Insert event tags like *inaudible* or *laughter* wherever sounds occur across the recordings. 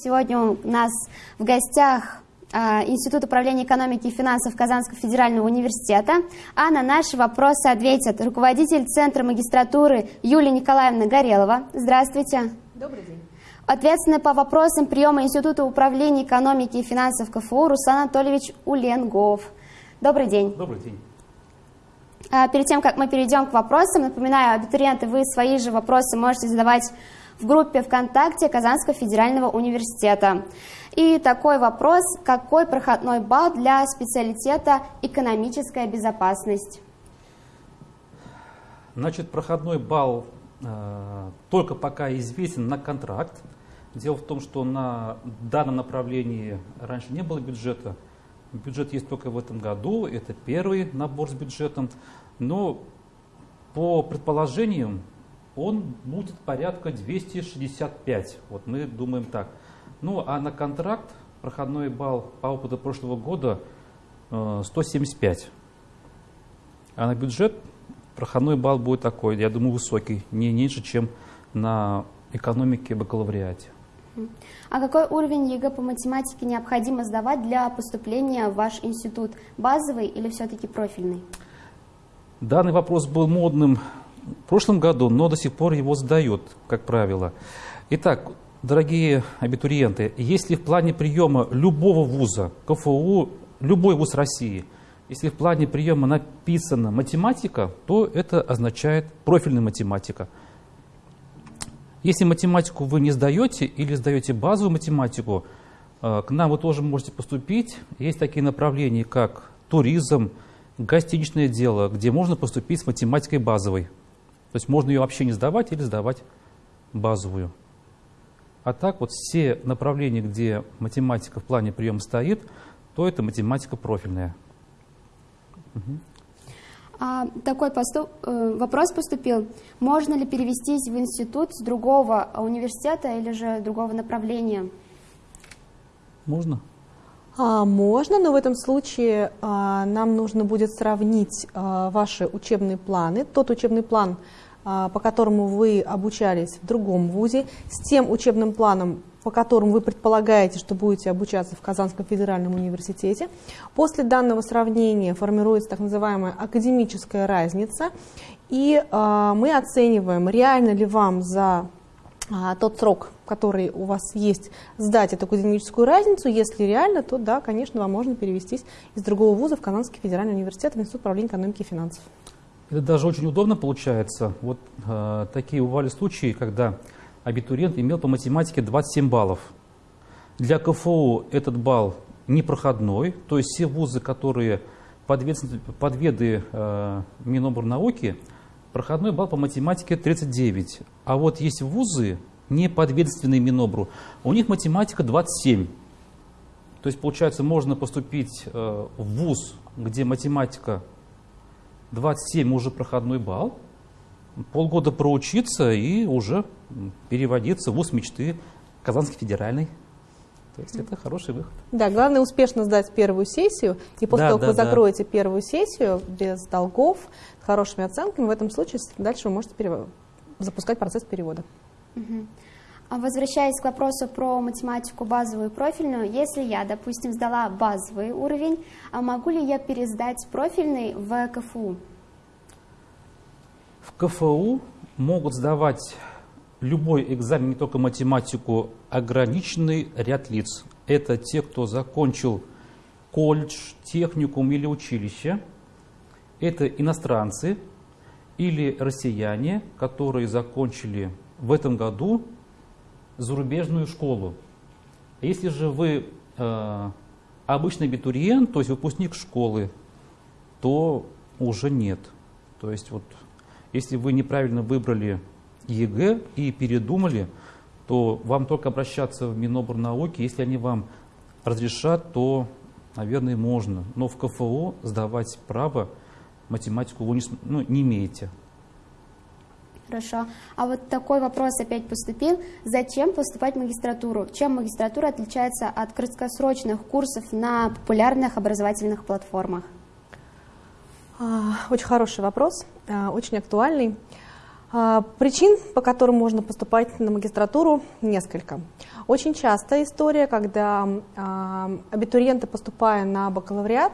Сегодня у нас в гостях а, Институт управления экономики и финансов Казанского федерального университета, а на наши вопросы ответит руководитель Центра магистратуры Юлия Николаевна Горелова. Здравствуйте. Добрый день. Ответственный по вопросам приема Института управления экономики и финансов КФУ Руслан Анатольевич Уленгов. Добрый день. Добрый день. А, перед тем, как мы перейдем к вопросам, напоминаю, абитуриенты, вы свои же вопросы можете задавать в группе ВКонтакте Казанского федерального университета. И такой вопрос, какой проходной балл для специалитета «Экономическая безопасность»? Значит, проходной балл э, только пока известен на контракт. Дело в том, что на данном направлении раньше не было бюджета. Бюджет есть только в этом году, это первый набор с бюджетом. Но по предположениям он будет порядка 265. Вот мы думаем так. Ну, а на контракт проходной балл по опыту прошлого года 175. Э, а на бюджет проходной балл будет такой, я думаю, высокий, не меньше, чем на экономике бакалавриате. А какой уровень ЕГЭ по математике необходимо сдавать для поступления в ваш институт? Базовый или все-таки профильный? Данный вопрос был модным в прошлом году, но до сих пор его задают, как правило. Итак, дорогие абитуриенты, если в плане приема любого вуза, КФУ, любой вуз России, если в плане приема написана математика, то это означает профильная математика. Если математику вы не сдаете или сдаете базовую математику, э, к нам вы тоже можете поступить. Есть такие направления, как туризм, гостиничное дело, где можно поступить с математикой базовой. То есть можно ее вообще не сдавать или сдавать базовую. А так вот все направления, где математика в плане приема стоит, то это математика профильная. Угу. А, такой поступ, э, вопрос поступил. Можно ли перевестись в институт с другого университета или же другого направления? Можно. А, можно, но в этом случае а, нам нужно будет сравнить а, ваши учебные планы, тот учебный план, по которому вы обучались в другом вузе, с тем учебным планом, по которому вы предполагаете, что будете обучаться в Казанском федеральном университете. После данного сравнения формируется так называемая академическая разница, и мы оцениваем, реально ли вам за тот срок, который у вас есть, сдать эту академическую разницу. Если реально, то да, конечно, вам можно перевестись из другого вуза в Казанский федеральный университет в Институт управления экономики и финансов. Это даже очень удобно получается. Вот э, такие бывали случаи, когда абитуриент имел по математике 27 баллов. Для КФУ этот балл непроходной, то есть все вузы, которые подведы э, Миноборнауки, проходной балл по математике 39. А вот есть вузы, не подведомственные Минобру, у них математика 27. То есть, получается, можно поступить э, в вуз, где математика 27 уже проходной балл, полгода проучиться и уже переводиться в вуз мечты Казанский федеральный. То есть это хороший выход. Да, главное успешно сдать первую сессию, и после да, того, как да, вы закроете да. первую сессию без долгов, с хорошими оценками, в этом случае дальше вы можете перев... запускать процесс перевода. Угу. Возвращаясь к вопросу про математику базовую и профильную, если я, допустим, сдала базовый уровень, а могу ли я пересдать профильный в КФУ? В КФУ могут сдавать любой экзамен, не только математику, ограниченный ряд лиц. Это те, кто закончил колледж, техникум или училище. Это иностранцы или россияне, которые закончили в этом году зарубежную школу. Если же вы э, обычный абитуриент, то есть выпускник школы, то уже нет. То есть вот если вы неправильно выбрали ЕГЭ и передумали, то вам только обращаться в Миноборнауки. Если они вам разрешат, то, наверное, можно. Но в КФО сдавать право математику вы не, ну, не имеете. Хорошо. А вот такой вопрос опять поступил. Зачем поступать в магистратуру? Чем магистратура отличается от краткосрочных курсов на популярных образовательных платформах? А, очень хороший вопрос, а, очень актуальный. А, причин, по которым можно поступать на магистратуру, несколько. Очень частая история, когда а, абитуриенты, поступая на бакалавриат,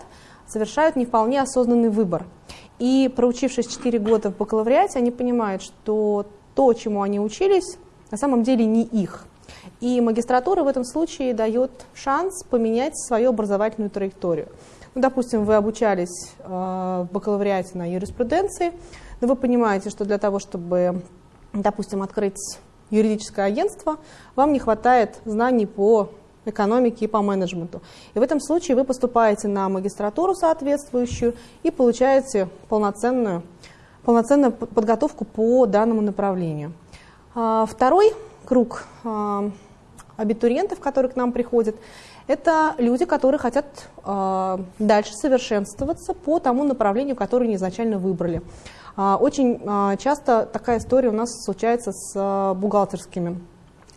совершают не вполне осознанный выбор. И проучившись 4 года в бакалавриате, они понимают, что то, чему они учились, на самом деле не их. И магистратура в этом случае дает шанс поменять свою образовательную траекторию. Ну, допустим, вы обучались э, в бакалавриате на юриспруденции, но вы понимаете, что для того, чтобы, допустим, открыть юридическое агентство, вам не хватает знаний по экономике и по менеджменту. И в этом случае вы поступаете на магистратуру соответствующую и получаете полноценную, полноценную подготовку по данному направлению. А, второй круг а, абитуриентов, которые к нам приходят, это люди, которые хотят а, дальше совершенствоваться по тому направлению, которое они изначально выбрали. А, очень а, часто такая история у нас случается с а, бухгалтерскими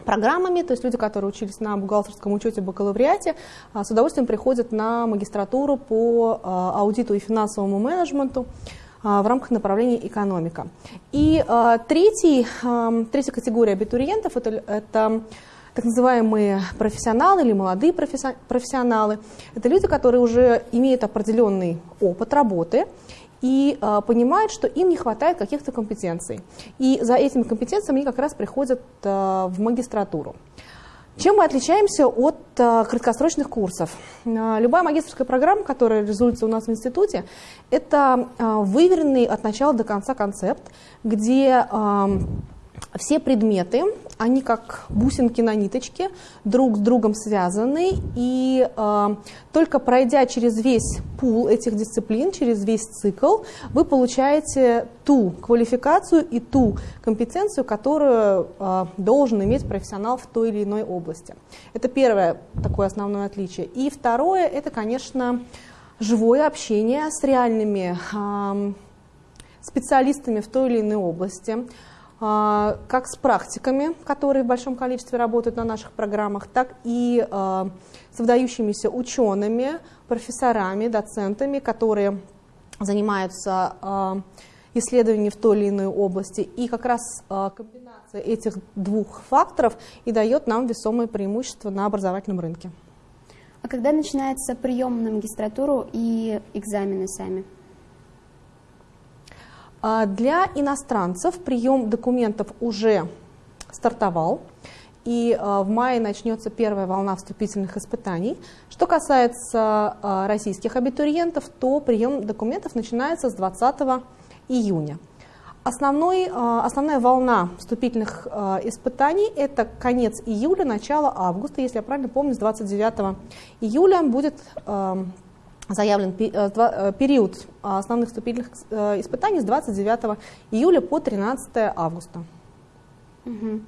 программами, то есть люди, которые учились на бухгалтерском учете бакалавриате, с удовольствием приходят на магистратуру по аудиту и финансовому менеджменту в рамках направления экономика. И третий, третья категория абитуриентов это, это так называемые профессионалы или молодые профессионалы. Это люди, которые уже имеют определенный опыт работы, и э, понимают, что им не хватает каких-то компетенций. И за этими компетенциями они как раз приходят э, в магистратуру. Чем мы отличаемся от э, краткосрочных курсов? Э, любая магистрская программа, которая реализуется у нас в институте, это э, выверенный от начала до конца концепт, где э, все предметы, они как бусинки на ниточке, друг с другом связаны, и э, только пройдя через весь пул этих дисциплин, через весь цикл, вы получаете ту квалификацию и ту компетенцию, которую э, должен иметь профессионал в той или иной области. Это первое такое основное отличие. И второе, это, конечно, живое общение с реальными э, специалистами в той или иной области, как с практиками, которые в большом количестве работают на наших программах, так и а, с выдающимися учеными, профессорами, доцентами, которые занимаются а, исследованиями в той или иной области. И как раз комбинация этих двух факторов и дает нам весомое преимущество на образовательном рынке. А когда начинается прием на магистратуру и экзамены сами? А для иностранцев прием документов уже стартовал, и а, в мае начнется первая волна вступительных испытаний. Что касается а, российских абитуриентов, то прием документов начинается с 20 июня. Основной, основная волна вступительных испытаний – это конец июля, начало августа. Если я правильно помню, с 29 июля будет заявлен э, э, период основных вступительных э, испытаний с 29 июля по 13 августа. Угу.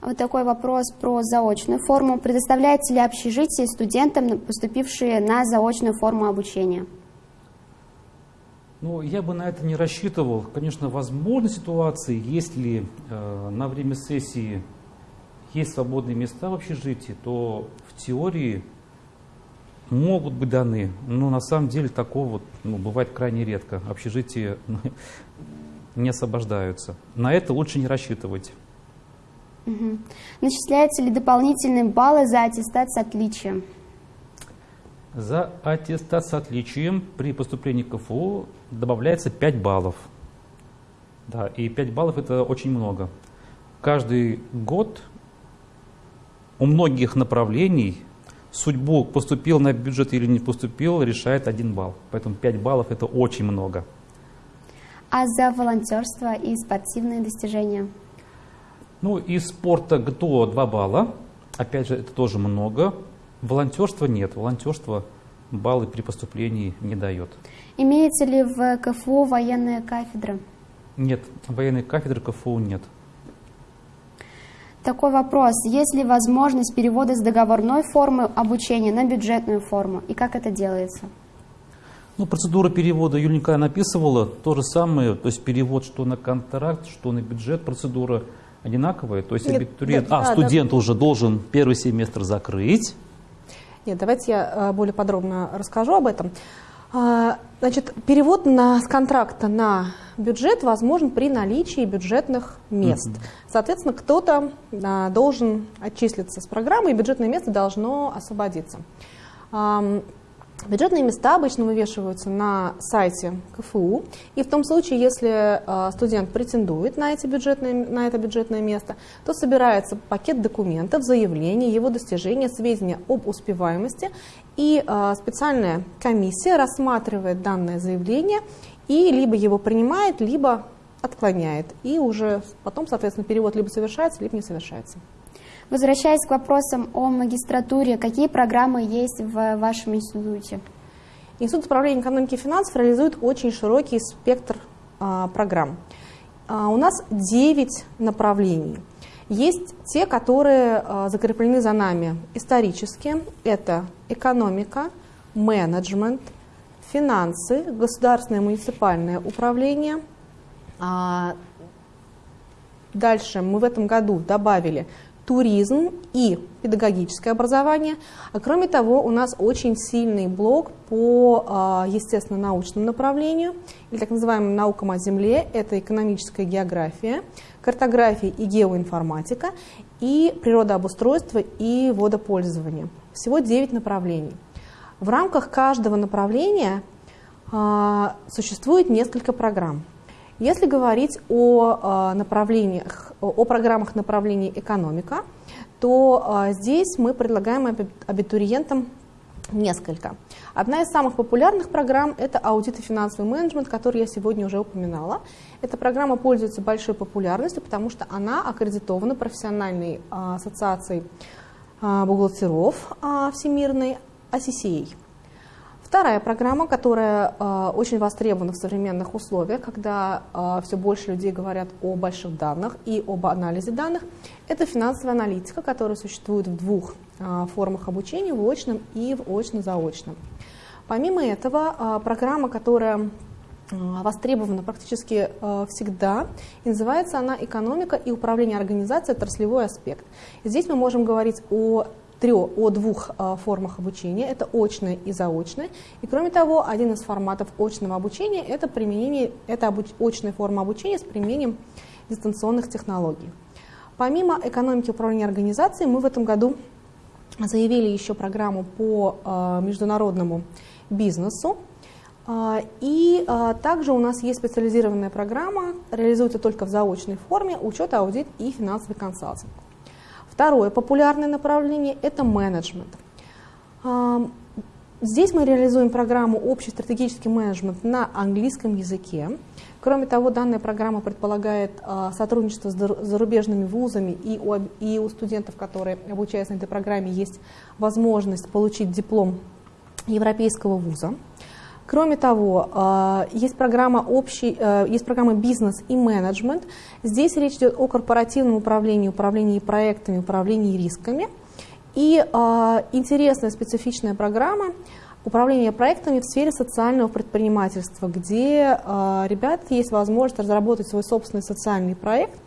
Вот такой вопрос про заочную форму. Предоставляется ли общежитие студентам, поступившие на заочную форму обучения? Ну, я бы на это не рассчитывал. Конечно, возможны ситуации, если э, на время сессии есть свободные места в общежитии, то в теории могут быть даны, но на самом деле такого вот, ну, бывает крайне редко. Общежития ну, *laughs* не освобождаются. На это лучше не рассчитывать. Угу. Начисляются ли дополнительные баллы за аттестат с отличием? За аттестат с отличием при поступлении в КФУ добавляется 5 баллов. Да, и 5 баллов это очень много. Каждый год у многих направлений судьбу, поступил на бюджет или не поступил, решает один балл. Поэтому 5 баллов это очень много. А за волонтерство и спортивные достижения? Ну, из спорта ГТО 2 балла. Опять же, это тоже много. Волонтерства нет. Волонтерство баллы при поступлении не дает. Имеется ли в КФУ военная кафедра? Нет, военной кафедры КФУ нет. Такой вопрос. Есть ли возможность перевода с договорной формы обучения на бюджетную форму? И как это делается? Ну, процедура перевода Юлия Николаевна описывала то же самое, то есть перевод что на контракт, что на бюджет, процедура одинаковая. То есть Нет, абитуриент, да, а, да, студент да. уже должен первый семестр закрыть. Нет, давайте я э, более подробно расскажу об этом. А, значит, перевод на, с контракта на бюджет возможен при наличии бюджетных мест. Mm-hmm. Соответственно, кто-то а, должен отчислиться с программы, и бюджетное место должно освободиться. Бюджетные места обычно вывешиваются на сайте КФУ, и в том случае, если э, студент претендует на, эти бюджетные, на это бюджетное место, то собирается пакет документов, заявление, его достижения, сведения об успеваемости, и э, специальная комиссия рассматривает данное заявление и либо его принимает, либо отклоняет, и уже потом, соответственно, перевод либо совершается, либо не совершается. Возвращаясь к вопросам о магистратуре, какие программы есть в вашем институте? Институт управления экономики и финансов реализует очень широкий спектр а, программ. А, у нас 9 направлений. Есть те, которые а, закреплены за нами исторически. Это экономика, менеджмент, финансы, государственное и муниципальное управление. А, дальше мы в этом году добавили туризм и педагогическое образование. А кроме того, у нас очень сильный блок по а, естественно-научному направлению, или так называемым наукам о Земле. Это экономическая география, картография и геоинформатика, и природообустройство и водопользование. Всего 9 направлений. В рамках каждого направления а, существует несколько программ. Если говорить о а, направлениях, о программах направлений экономика, то а, здесь мы предлагаем абитуриентам несколько. Одна из самых популярных программ – это аудит и финансовый менеджмент, который я сегодня уже упоминала. Эта программа пользуется большой популярностью, потому что она аккредитована профессиональной а, ассоциацией бухгалтеров всемирной ACCA. Вторая программа, которая э, очень востребована в современных условиях, когда э, все больше людей говорят о больших данных и об анализе данных, это финансовая аналитика, которая существует в двух э, формах обучения, в очном и в очно-заочном. Помимо этого, программа, которая востребована практически всегда. И называется она «Экономика и управление организацией. Отраслевой аспект». Здесь мы можем говорить о трех, о двух а, формах обучения, это очное и заочное. И кроме того, один из форматов очного обучения – это, применение, это обуч, очная форма обучения с применением дистанционных технологий. Помимо экономики управления организацией, мы в этом году заявили еще программу по э, международному бизнесу. Э, и также у нас есть специализированная программа, реализуется только в заочной форме, учет, аудит и финансовый консалтинг. Второе популярное направление – это менеджмент. Здесь мы реализуем программу «Общий стратегический менеджмент» на английском языке. Кроме того, данная программа предполагает а, сотрудничество с зарубежными вузами, и у, и у студентов, которые обучаются на этой программе, есть возможность получить диплом европейского вуза. Кроме того, а, есть программа, общий, э, есть программа «Бизнес и менеджмент». Здесь речь идет о корпоративном управлении, управлении проектами, управлении рисками. И а, интересная специфичная программа управления проектами в сфере социального предпринимательства, где ребят есть возможность разработать свой собственный социальный проект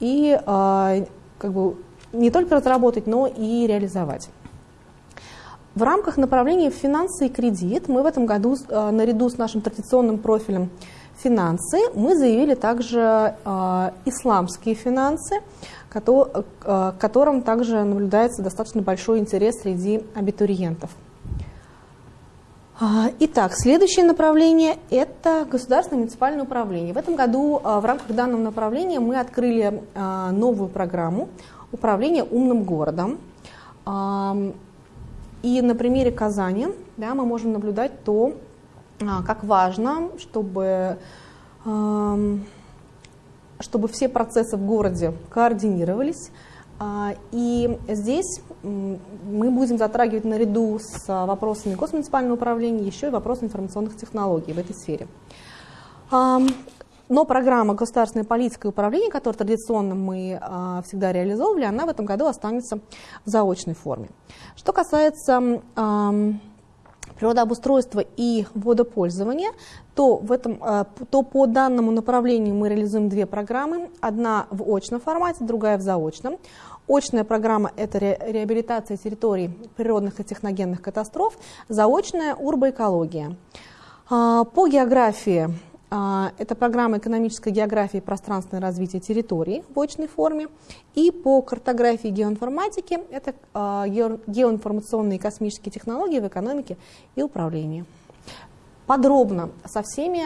и как бы не только разработать, но и реализовать. В рамках направления финансы и кредит мы в этом году э, наряду с нашим традиционным профилем финансы мы заявили также э, исламские финансы, к э, которым также наблюдается достаточно большой интерес среди абитуриентов. А, итак, следующее направление – это государственное муниципальное управление. В этом году в рамках данного направления мы открыли новую программу управления умным городом. И на примере Казани да, мы можем наблюдать то, а, как важно, чтобы, чтобы все процессы в городе координировались. А, и здесь мы будем затрагивать наряду с вопросами госмуниципального управления еще и вопросы информационных технологий в этой сфере. Но программа «Государственная политика и управление», которую традиционно мы э, всегда реализовывали, она в этом году останется в заочной форме. Что касается э, природообустройства и водопользования, то, в этом, э, то по данному направлению мы реализуем две программы. Одна в очном формате, другая в заочном. Очная программа – это ре, реабилитация территорий природных и техногенных катастроф, заочная – урбоэкология. А, по географии а, это программа экономической географии и пространственное развитие территории в очной форме. И по картографии и геоинформатике это а, геоинформационные и космические технологии в экономике и управлении. Подробно со всеми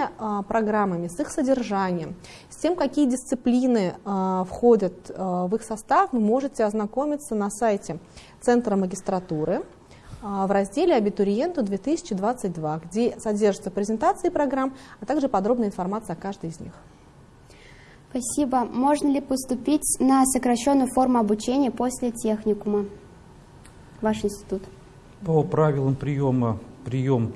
программами, с их содержанием, с тем, какие дисциплины входят в их состав, вы можете ознакомиться на сайте Центра магистратуры а, в разделе «Абитуриенту 2022», где содержатся презентации программ, а также подробная информация о каждой из них. Спасибо. Можно ли поступить на сокращенную форму обучения после техникума? Ваш институт. По правилам приема, прием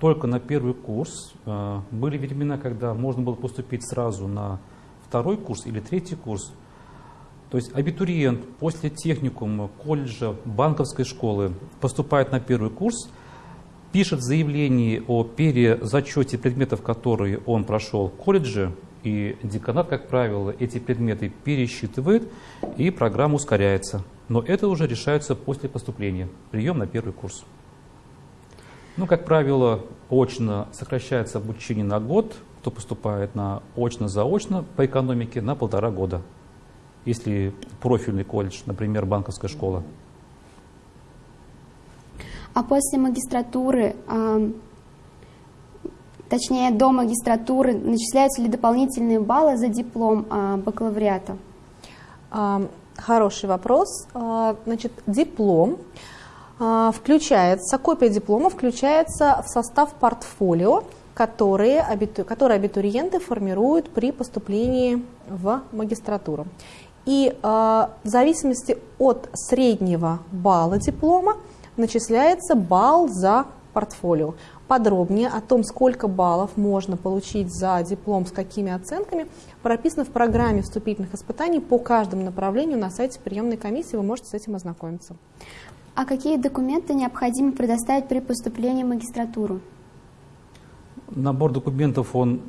только на первый курс. А, были времена, когда можно было поступить сразу на второй курс или третий курс. То есть абитуриент после техникума, колледжа, банковской школы поступает на первый курс, пишет заявление о перезачете предметов, которые он прошел в колледже, и деканат, как правило, эти предметы пересчитывает, и программа ускоряется. Но это уже решается после поступления, прием на первый курс. Ну, как правило, очно сокращается обучение на год, кто поступает на очно-заочно по экономике на полтора года если профильный колледж, например, банковская школа. А после магистратуры, э, точнее до магистратуры, начисляются ли дополнительные баллы за диплом э, бакалавриата? Хороший вопрос. Значит, диплом включается, копия диплома включается в состав портфолио, которые, которые абитуриенты формируют при поступлении в магистратуру. И э, в зависимости от среднего балла диплома начисляется балл за портфолио. Подробнее о том, сколько баллов можно получить за диплом, с какими оценками, прописано в программе вступительных испытаний по каждому направлению на сайте приемной комиссии. Вы можете с этим ознакомиться. А какие документы необходимо предоставить при поступлении в магистратуру? Набор документов, он,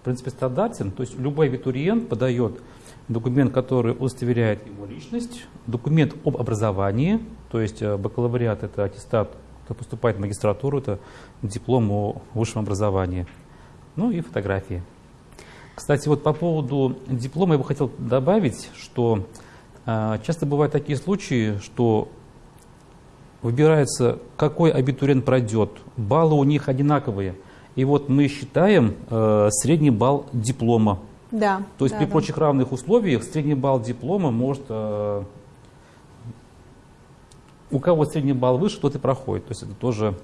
в принципе, стандартен. То есть любой абитуриент подает документ, который удостоверяет его личность, документ об образовании, то есть э, бакалавриат – это аттестат, кто поступает в магистратуру, это диплом о высшем образовании, ну и фотографии. Кстати, вот по поводу диплома я бы хотел добавить, что э, часто бывают такие случаи, что выбирается, какой абитуриент пройдет, баллы у них одинаковые, и вот мы считаем э, средний балл диплома да. То есть да, при да. прочих равных условиях средний балл диплома может... Э, у кого средний балл выше, тот и проходит. То есть это тоже...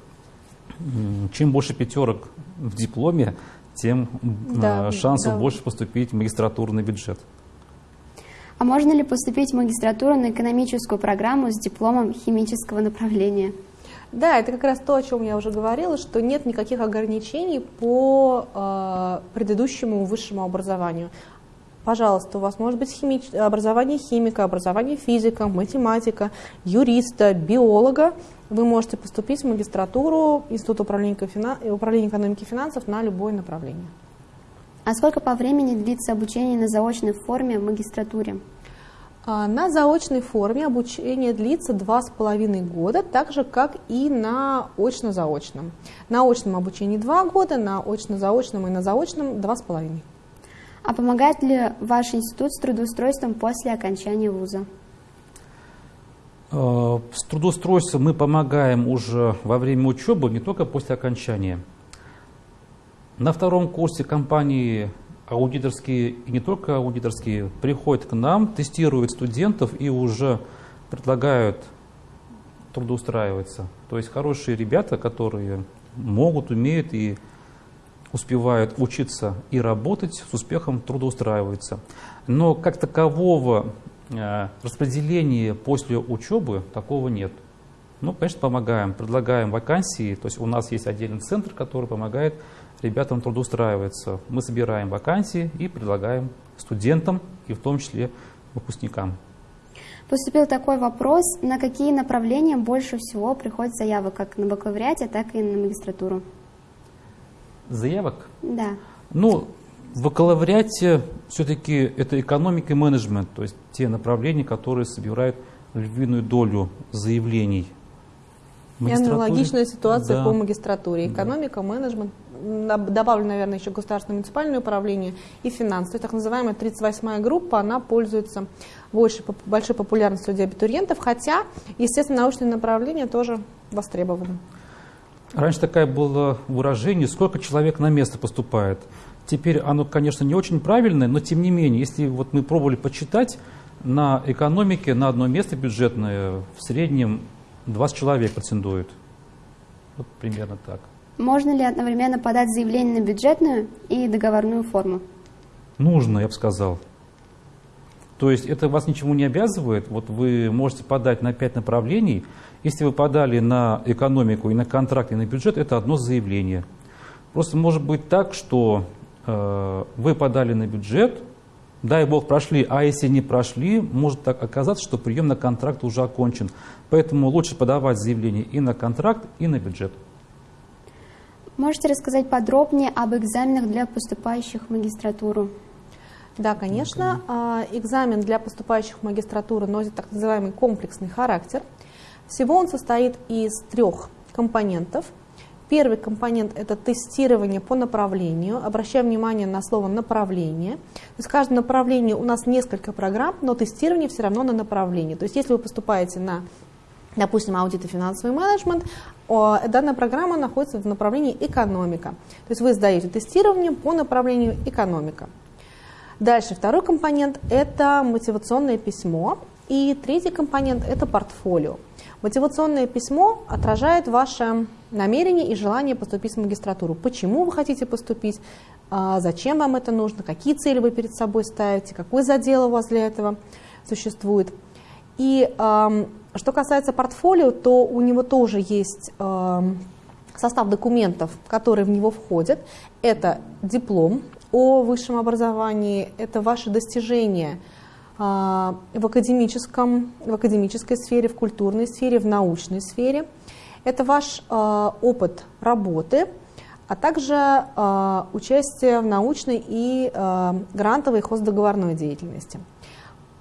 Чем больше пятерок в дипломе, тем да, э, шансов да. больше поступить в магистратурный бюджет. А можно ли поступить в магистратуру на экономическую программу с дипломом химического направления? Да, это как раз то, о чем я уже говорила, что нет никаких ограничений по э, предыдущему высшему образованию. Пожалуйста, у вас может быть химич... образование химика, образование физика, математика, юриста, биолога. Вы можете поступить в магистратуру Института управления, финан... управления экономики и финансов на любое направление. А сколько по времени длится обучение на заочной форме в магистратуре? А, на заочной форме обучение длится два с половиной года, так же, как и на очно-заочном. На очном обучении два года, на очно-заочном и на заочном два с половиной. А помогает ли ваш институт с трудоустройством после окончания вуза? А, с трудоустройством мы помогаем уже во время учебы, не только после окончания. На втором курсе компании аудиторские, и не только аудиторские, приходят к нам, тестируют студентов и уже предлагают трудоустраиваться. То есть хорошие ребята, которые могут, умеют и успевают учиться и работать, с успехом трудоустраиваются. Но как такового э, распределения после учебы такого нет. Ну, конечно, помогаем, предлагаем вакансии. То есть у нас есть отдельный центр, который помогает ребятам трудоустраиваться. Мы собираем вакансии и предлагаем студентам и в том числе выпускникам. Поступил такой вопрос, на какие направления больше всего приходит заявок, как на бакалавриате, так и на магистратуру? Заявок? Да. Ну, в бакалавриате все-таки это экономика и менеджмент, то есть те направления, которые собирают львиную долю заявлений. И аналогичная ситуация да. по магистратуре. Экономика, да. менеджмент, добавлю, наверное, еще государственное муниципальное управление и финансы. Так называемая 38-я группа, она пользуется большей, большой популярностью среди абитуриентов, хотя, естественно, научные направления тоже востребованы. Раньше такое было выражение, сколько человек на место поступает. Теперь оно, конечно, не очень правильное, но тем не менее, если вот мы пробовали почитать, на экономике на одно место бюджетное в среднем 20 человек претендуют. Вот примерно так. Можно ли одновременно подать заявление на бюджетную и договорную форму? Нужно, я бы сказал. То есть это вас ничему не обязывает. Вот вы можете подать на 5 направлений. Если вы подали на экономику и на контракт, и на бюджет, это одно заявление. Просто может быть так, что э, вы подали на бюджет, дай бог прошли, а если не прошли, может так оказаться, что прием на контракт уже окончен. Поэтому лучше подавать заявление и на контракт, и на бюджет. Можете рассказать подробнее об экзаменах для поступающих в магистратуру? Да, конечно. А, экзамен для поступающих в магистратуру носит так называемый комплексный характер. Всего он состоит из трех компонентов – Первый компонент – это тестирование по направлению. Обращаем внимание на слово «направление». То есть в каждом направлении у нас несколько программ, но тестирование все равно на направлении. То есть если вы поступаете на, допустим, аудит и финансовый менеджмент, данная программа находится в направлении экономика. То есть вы сдаете тестирование по направлению экономика. Дальше второй компонент – это мотивационное письмо. И третий компонент – это портфолио. Мотивационное письмо отражает ваше намерение и желание поступить в магистратуру. Почему вы хотите поступить, а, зачем вам это нужно, какие цели вы перед собой ставите, какой задел у вас для этого существует. И что касается портфолио, то у него тоже есть состав документов, которые в него входят. Это диплом о высшем образовании, это ваши достижения – в, академическом, в академической сфере, в культурной сфере, в научной сфере. Это ваш а, опыт работы, а также а, участие в научной и грантовой хоздоговорной деятельности.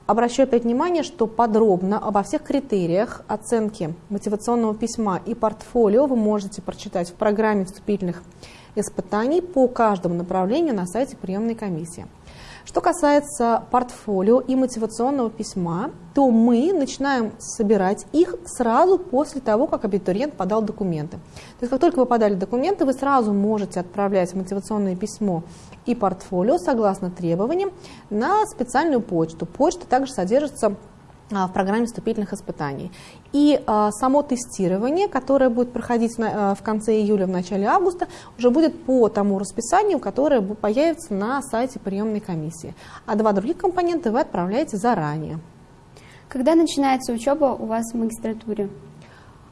Обращаю опять внимание, что подробно обо всех критериях оценки мотивационного письма и портфолио вы можете прочитать в программе вступительных испытаний по каждому направлению на сайте приемной комиссии. Что касается портфолио и мотивационного письма, то мы начинаем собирать их сразу после того, как абитуриент подал документы. То есть как только вы подали документы, вы сразу можете отправлять мотивационное письмо и портфолио согласно требованиям на специальную почту. Почта также содержится в программе вступительных испытаний. И а, само тестирование, которое будет проходить на, а, в конце июля, в начале августа, уже будет по тому расписанию, которое появится на сайте приемной комиссии. А два других компонента вы отправляете заранее. Когда начинается учеба у вас в магистратуре?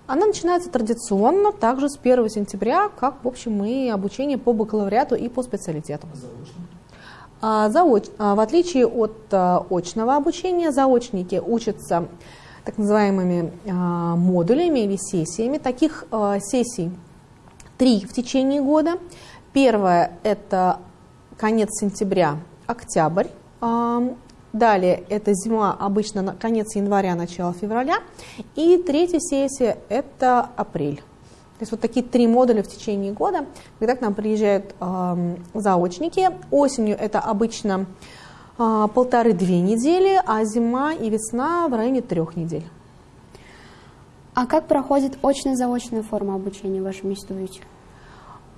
Она начинается традиционно, также с 1 сентября, как, в общем, и обучение по бакалавриату и по специалитету. Заочно? А, заоч... А, в отличие от а, очного обучения, заочники учатся так называемыми модулями или сессиями. Таких сессий три в течение года. Первая – это конец сентября, октябрь. Далее это зима, обычно конец января, начало февраля. И третья сессия – это апрель. То есть вот такие три модуля в течение года, когда к нам приезжают э, заочники. Осенью это обычно э, полторы-две недели, а зима и весна в районе трех недель. А как проходит очно-заочная форма обучения в вашем институте?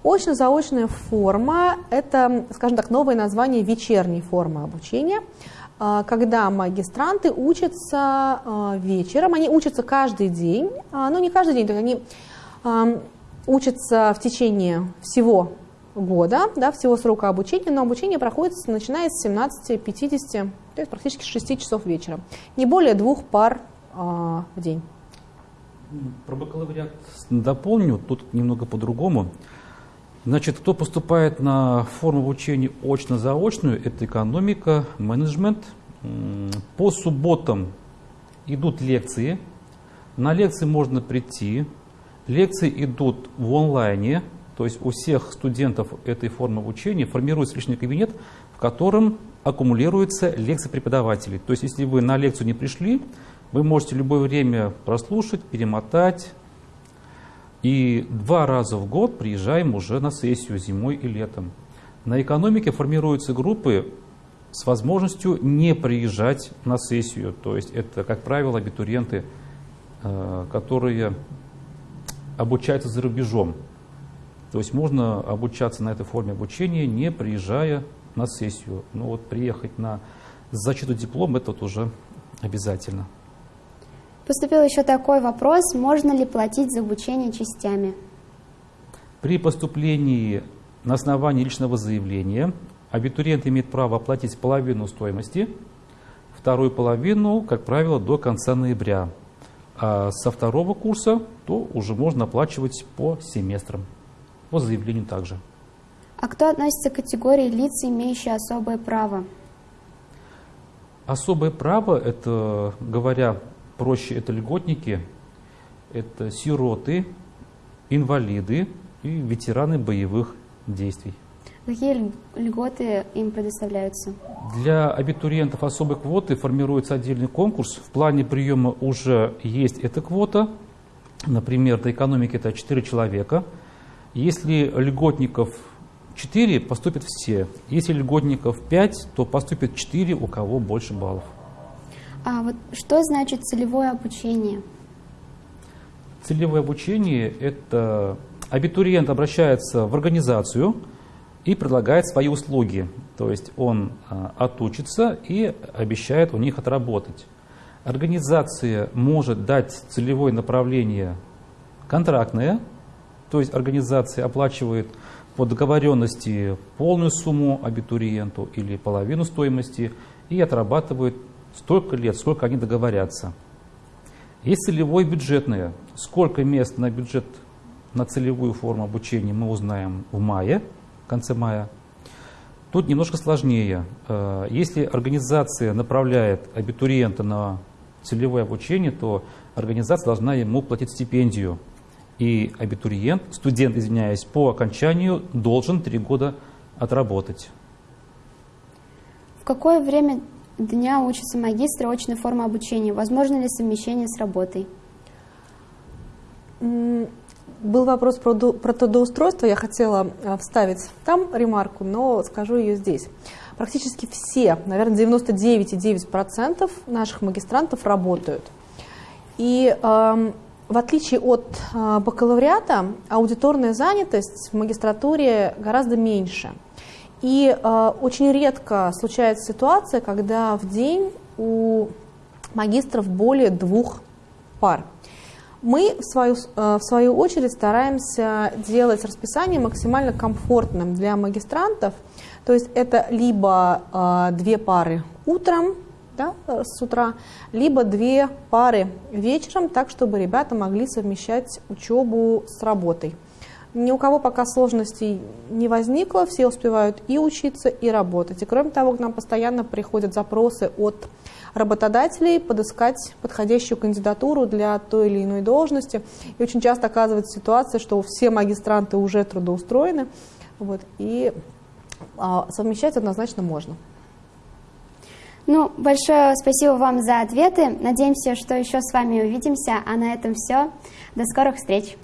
Очно-заочная форма – это, скажем так, новое название вечерней формы обучения, а, когда магистранты учатся вечером, они учатся каждый день, но не каждый день, то есть они учатся в течение всего года, да, всего срока обучения, но обучение проходит начиная с 17-50, то есть практически 6 часов вечера. Не более двух пар а, в день. Про бакалавриат дополню, тут немного по-другому. Значит, кто поступает на форму обучения очно-заочную, это экономика, менеджмент. По субботам идут лекции. На лекции можно прийти, Лекции идут в онлайне, то есть у всех студентов этой формы обучения формируется личный кабинет, в котором аккумулируются лекции преподавателей. То есть если вы на лекцию не пришли, вы можете любое время прослушать, перемотать, И два раза в год приезжаем уже на сессию зимой и летом. На экономике формируются группы с возможностью не приезжать на сессию. То есть это, как правило, абитуриенты, э, которые обучаются за рубежом. То есть можно обучаться на этой форме обучения, не приезжая на сессию. Но вот приехать на защиту диплома, это вот уже обязательно. Поступил еще такой вопрос, можно ли платить за обучение частями? При поступлении на основании личного заявления абитуриент имеет право оплатить половину стоимости, вторую половину, как правило, до конца ноября. А со второго курса то уже можно оплачивать по семестрам, по заявлению также. А кто относится к категории лиц, имеющие особое право? Особое право, это, говоря проще, это льготники, это сироты, инвалиды и ветераны боевых действий. Какие льготы им предоставляются? Для абитуриентов особой квоты формируется отдельный конкурс. В плане приема уже есть эта квота. Например, до экономики это 4 человека. Если льготников 4, поступят все. Если льготников 5, то поступят 4, у кого больше баллов. А вот что значит целевое обучение? Целевое обучение – это абитуриент обращается в организацию и предлагает свои услуги. То есть он а, отучится и обещает у них отработать. Организация может дать целевое направление контрактное, то есть организация оплачивает по договоренности полную сумму абитуриенту или половину стоимости и отрабатывает столько лет, сколько они договорятся. Есть целевое бюджетное. Сколько мест на бюджет на целевую форму обучения мы узнаем в мае, конце мая. Тут немножко сложнее. Э, если организация направляет абитуриента на целевое обучение, то организация должна ему платить стипендию. И абитуриент, студент, извиняюсь, по окончанию должен три года отработать. В какое время дня учится магистр очной формы обучения? Возможно ли совмещение с работой? Был вопрос про, про трудоустройство, я хотела э, вставить там ремарку, но скажу ее здесь. Практически все, наверное, 99,9% наших магистрантов работают. И э, в отличие от э, бакалавриата, аудиторная занятость в магистратуре гораздо меньше. И э, очень редко случается ситуация, когда в день у магистров более двух пар. Мы, в свою, э, в свою очередь, стараемся делать расписание максимально комфортным для магистрантов. То есть это либо э, две пары утром, да, э, с утра, либо две пары вечером, так, чтобы ребята могли совмещать учебу с работой. Ни у кого пока сложностей не возникло, все успевают и учиться, и работать. И кроме того, к нам постоянно приходят запросы от работодателей подыскать подходящую кандидатуру для той или иной должности. И очень часто оказывается ситуация, что все магистранты уже трудоустроены, вот, и а, совмещать однозначно можно. Ну, большое спасибо вам за ответы. Надеемся, что еще с вами увидимся. А на этом все. До скорых встреч.